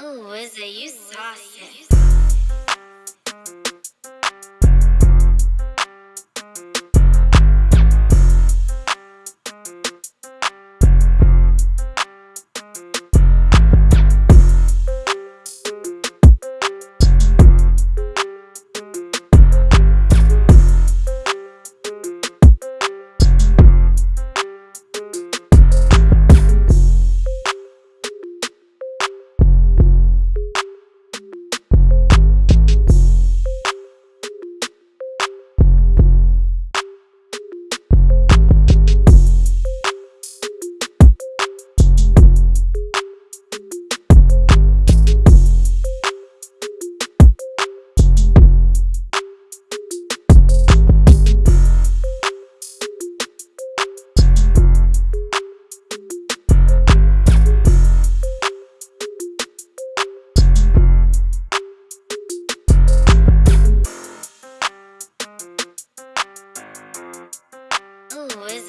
Ooh, is it you saucy? Who is